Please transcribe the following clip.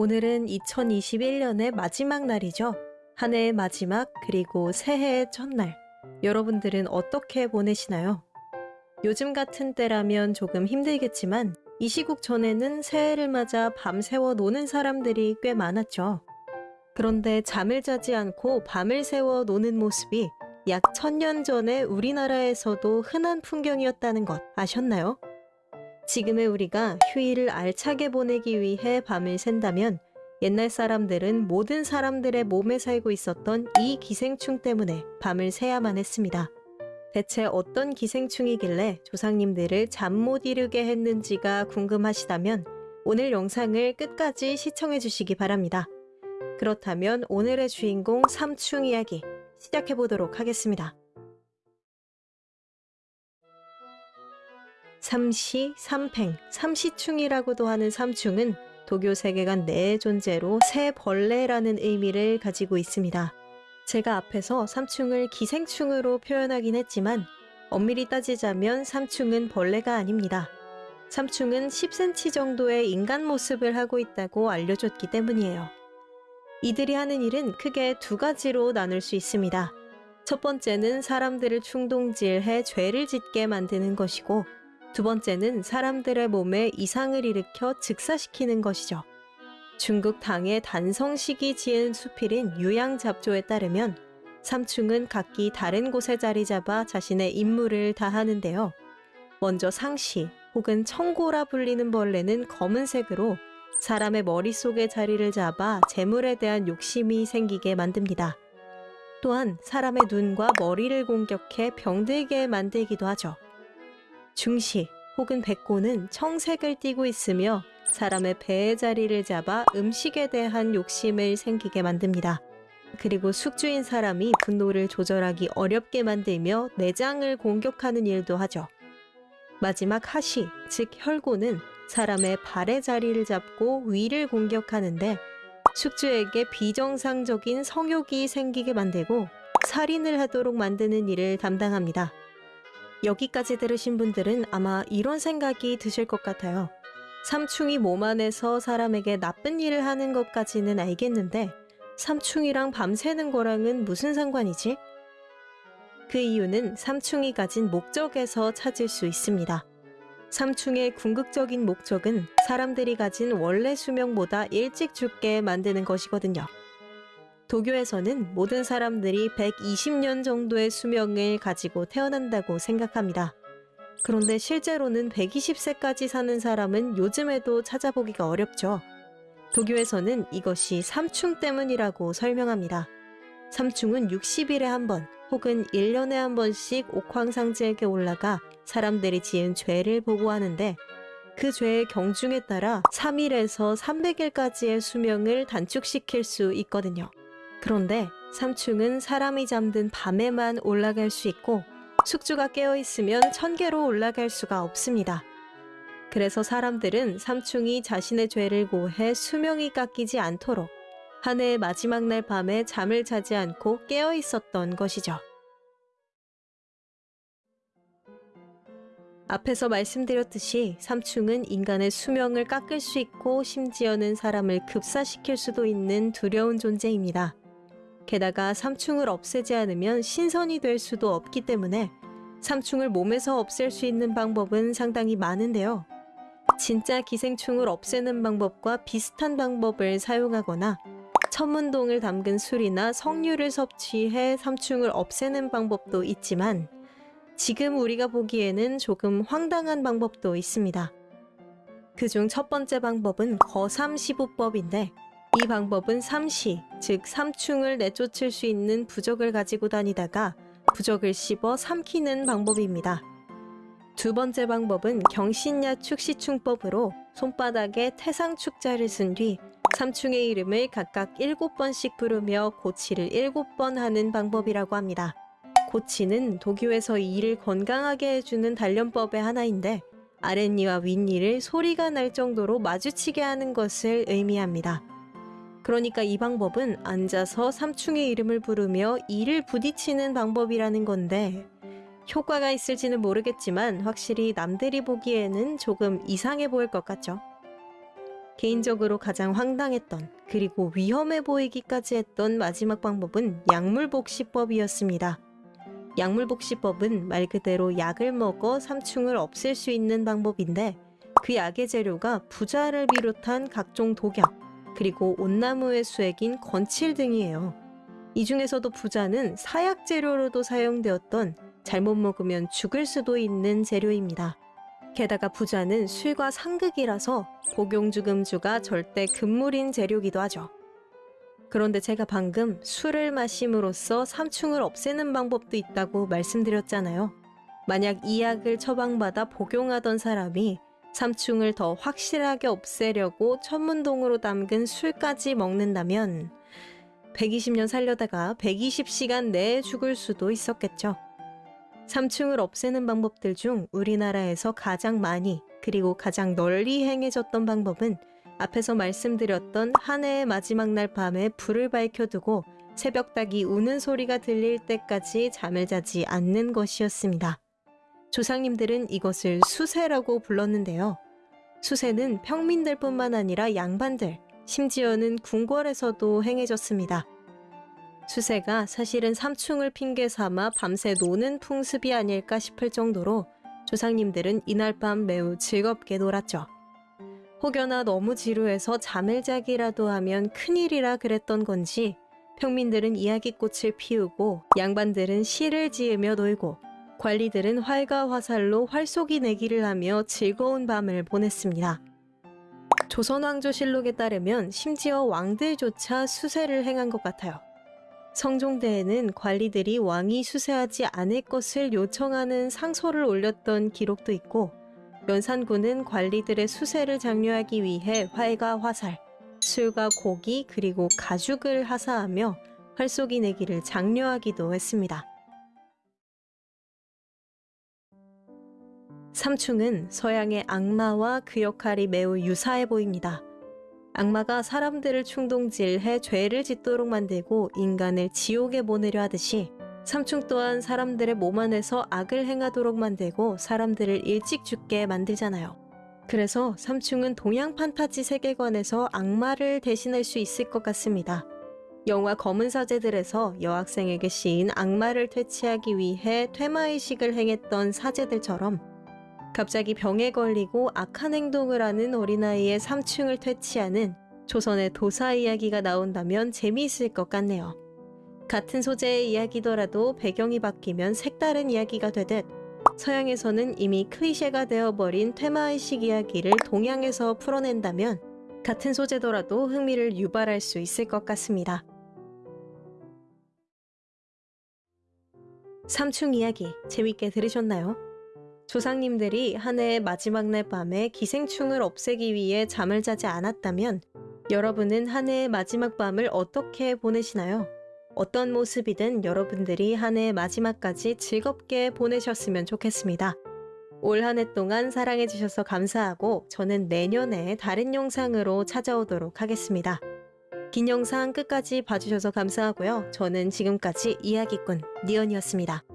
오늘은 2021년의 마지막 날이죠. 한 해의 마지막 그리고 새해의 첫날. 여러분들은 어떻게 보내시나요? 요즘 같은 때라면 조금 힘들겠지만 이 시국 전에는 새해를 맞아 밤새워 노는 사람들이 꽤 많았죠. 그런데 잠을 자지 않고 밤을 새워 노는 모습이 약 천년 전에 우리나라에서도 흔한 풍경이었다는 것 아셨나요? 지금의 우리가 휴일을 알차게 보내기 위해 밤을 샌다면 옛날 사람들은 모든 사람들의 몸에 살고 있었던 이 기생충 때문에 밤을 새야만 했습니다. 대체 어떤 기생충이길래 조상님들을 잠 못 이루게 했는지가 궁금하시다면 오늘 영상을 끝까지 시청해 주시기 바랍니다. 그렇다면 오늘의 주인공 삼충 이야기 시작해 보도록 하겠습니다. 삼시, 삼팽, 삼시충이라고도 하는 삼충은 도교 세계관 내의 존재로 새 벌레라는 의미를 가지고 있습니다. 제가 앞에서 삼충을 기생충으로 표현하긴 했지만 엄밀히 따지자면 삼충은 벌레가 아닙니다. 삼충은 10cm 정도의 인간 모습을 하고 있다고 알려줬기 때문이에요. 이들이 하는 일은 크게 두 가지로 나눌 수 있습니다. 첫 번째는 사람들을 충동질해 죄를 짓게 만드는 것이고 두 번째는 사람들의 몸에 이상을 일으켜 즉사시키는 것이죠. 중국 당의 단성식이 지은 수필인 유양잡조에 따르면 삼충은 각기 다른 곳에 자리 잡아 자신의 임무를 다하는데요. 먼저 상시 혹은 청고라 불리는 벌레는 검은색으로 사람의 머릿속에 자리를 잡아 재물에 대한 욕심이 생기게 만듭니다. 또한 사람의 눈과 머리를 공격해 병들게 만들기도 하죠. 중시 혹은 백고는 청색을 띠고 있으며 사람의 배의 자리를 잡아 음식에 대한 욕심을 생기게 만듭니다. 그리고 숙주인 사람이 분노를 조절하기 어렵게 만들며 내장을 공격하는 일도 하죠. 마지막 하시, 즉 혈고는 사람의 발의 자리를 잡고 위를 공격하는데 숙주에게 비정상적인 성욕이 생기게 만들고 살인을 하도록 만드는 일을 담당합니다. 여기까지 들으신 분들은 아마 이런 생각이 드실 것 같아요. 삼충이 몸 안에서 사람에게 나쁜 일을 하는 것까지는 알겠는데 삼충이랑 밤새는 거랑은 무슨 상관이지? 그 이유는 삼충이 가진 목적에서 찾을 수 있습니다. 삼충의 궁극적인 목적은 사람들이 가진 원래 수명보다 일찍 죽게 만드는 것이거든요. 도교에서는 모든 사람들이 120년 정도의 수명을 가지고 태어난다고 생각합니다. 그런데 실제로는 120세까지 사는 사람은 요즘에도 찾아보기가 어렵죠. 도교에서는 이것이 삼충 때문이라고 설명합니다. 삼충은 60일에 한 번 혹은 1년에 한 번씩 옥황상제에게 올라가 사람들이 지은 죄를 보고하는데 그 죄의 경중에 따라 3일에서 300일까지의 수명을 단축시킬 수 있거든요. 그런데 삼충은 사람이 잠든 밤에만 올라갈 수 있고 숙주가 깨어있으면 천계로 올라갈 수가 없습니다. 그래서 사람들은 삼충이 자신의 죄를 고해 수명이 깎이지 않도록 한 해의 마지막 날 밤에 잠을 자지 않고 깨어 있었던 것이죠. 앞에서 말씀드렸듯이 삼충은 인간의 수명을 깎을 수 있고 심지어는 사람을 급사시킬 수도 있는 두려운 존재입니다. 게다가 삼충을 없애지 않으면 신선이 될 수도 없기 때문에 삼충을 몸에서 없앨 수 있는 방법은 상당히 많은데요. 진짜 기생충을 없애는 방법과 비슷한 방법을 사용하거나 천문동을 담근 술이나 석류를 섭취해 삼충을 없애는 방법도 있지만 지금 우리가 보기에는 조금 황당한 방법도 있습니다. 그중 첫 번째 방법은 거삼시부법인데 이 방법은 삼시, 즉 삼충을 내쫓을 수 있는 부적을 가지고 다니다가 부적을 씹어 삼키는 방법입니다. 두 번째 방법은 경신야 축시충법으로 손바닥에 태상축자를 쓴 뒤 삼충의 이름을 각각 7번씩 부르며 고치를 7번 하는 방법이라고 합니다. 고치는 도교에서 이를 건강하게 해주는 단련법의 하나인데 아랫니와 윗니를 소리가 날 정도로 마주치게 하는 것을 의미합니다. 그러니까 이 방법은 앉아서 삼충의 이름을 부르며 이를 부딪히는 방법이라는 건데 효과가 있을지는 모르겠지만 확실히 남들이 보기에는 조금 이상해 보일 것 같죠. 개인적으로 가장 황당했던 그리고 위험해 보이기까지 했던 마지막 방법은 약물복시법이었습니다. 약물복시법은 말 그대로 약을 먹어 삼충을 없앨 수 있는 방법인데 그 약의 재료가 부자를 비롯한 각종 독약 그리고 온나무의 수액인 건칠 등이에요. 이 중에서도 부자는 사약 재료로도 사용되었던 잘못 먹으면 죽을 수도 있는 재료입니다. 게다가 부자는 술과 상극이라서 복용주금주가 절대 금물인 재료기도 하죠. 그런데 제가 방금 술을 마심으로써 삼충을 없애는 방법도 있다고 말씀드렸잖아요. 만약 이 약을 처방받아 복용하던 사람이 삼충을 더 확실하게 없애려고 천문동으로 담근 술까지 먹는다면 120년 살려다가 120시간 내에 죽을 수도 있었겠죠. 삼충을 없애는 방법들 중 우리나라에서 가장 많이 그리고 가장 널리 행해졌던 방법은 앞에서 말씀드렸던 한 해의 마지막 날 밤에 불을 밝혀두고 새벽닭이 우는 소리가 들릴 때까지 잠을 자지 않는 것이었습니다. 조상님들은 이것을 수세라고 불렀는데요. 수세는 평민들 뿐만 아니라 양반들, 심지어는 궁궐에서도 행해졌습니다. 수세가 사실은 삼충을 핑계 삼아 밤새 노는 풍습이 아닐까 싶을 정도로 조상님들은 이날 밤 매우 즐겁게 놀았죠. 혹여나 너무 지루해서 잠을 자기라도 하면 큰일이라 그랬던 건지 평민들은 이야기꽃을 피우고 양반들은 시를 지으며 놀고 관리들은 활과 화살로 활쏘기 내기를 하며 즐거운 밤을 보냈습니다. 조선왕조실록에 따르면 심지어 왕들조차 수세를 행한 것 같아요. 성종대에는 관리들이 왕이 수세하지 않을 것을 요청하는 상소를 올렸던 기록도 있고 연산군은 관리들의 수세를 장려하기 위해 활과 화살, 술과 고기 그리고 가죽을 하사하며 활쏘기 내기를 장려하기도 했습니다. 삼충은 서양의 악마와 그 역할이 매우 유사해 보입니다. 악마가 사람들을 충동질해 죄를 짓도록 만들고 인간을 지옥에 보내려 하듯이 삼충 또한 사람들의 몸 안에서 악을 행하도록 만들고 사람들을 일찍 죽게 만들잖아요. 그래서 삼충은 동양 판타지 세계관에서 악마를 대신할 수 있을 것 같습니다. 영화 검은 사제들에서 여학생에게 씌인 악마를 퇴치하기 위해 퇴마의식을 행했던 사제들처럼 갑자기 병에 걸리고 악한 행동을 하는 어린아이의 삼충을 퇴치하는 조선의 도사 이야기가 나온다면 재미있을 것 같네요. 같은 소재의 이야기더라도 배경이 바뀌면 색다른 이야기가 되듯 서양에서는 이미 클리셰가 되어버린 퇴마의식 이야기를 동양에서 풀어낸다면 같은 소재더라도 흥미를 유발할 수 있을 것 같습니다. 삼충 이야기 재밌게 들으셨나요? 조상님들이 한 해의 마지막 날 밤에 기생충을 없애기 위해 잠을 자지 않았다면 여러분은 한 해의 마지막 밤을 어떻게 보내시나요? 어떤 모습이든 여러분들이 한 해의 마지막까지 즐겁게 보내셨으면 좋겠습니다. 올 한 해 동안 사랑해주셔서 감사하고 저는 내년에 다른 영상으로 찾아오도록 하겠습니다. 긴 영상 끝까지 봐주셔서 감사하고요. 저는 지금까지 이야기꾼 니언이었습니다.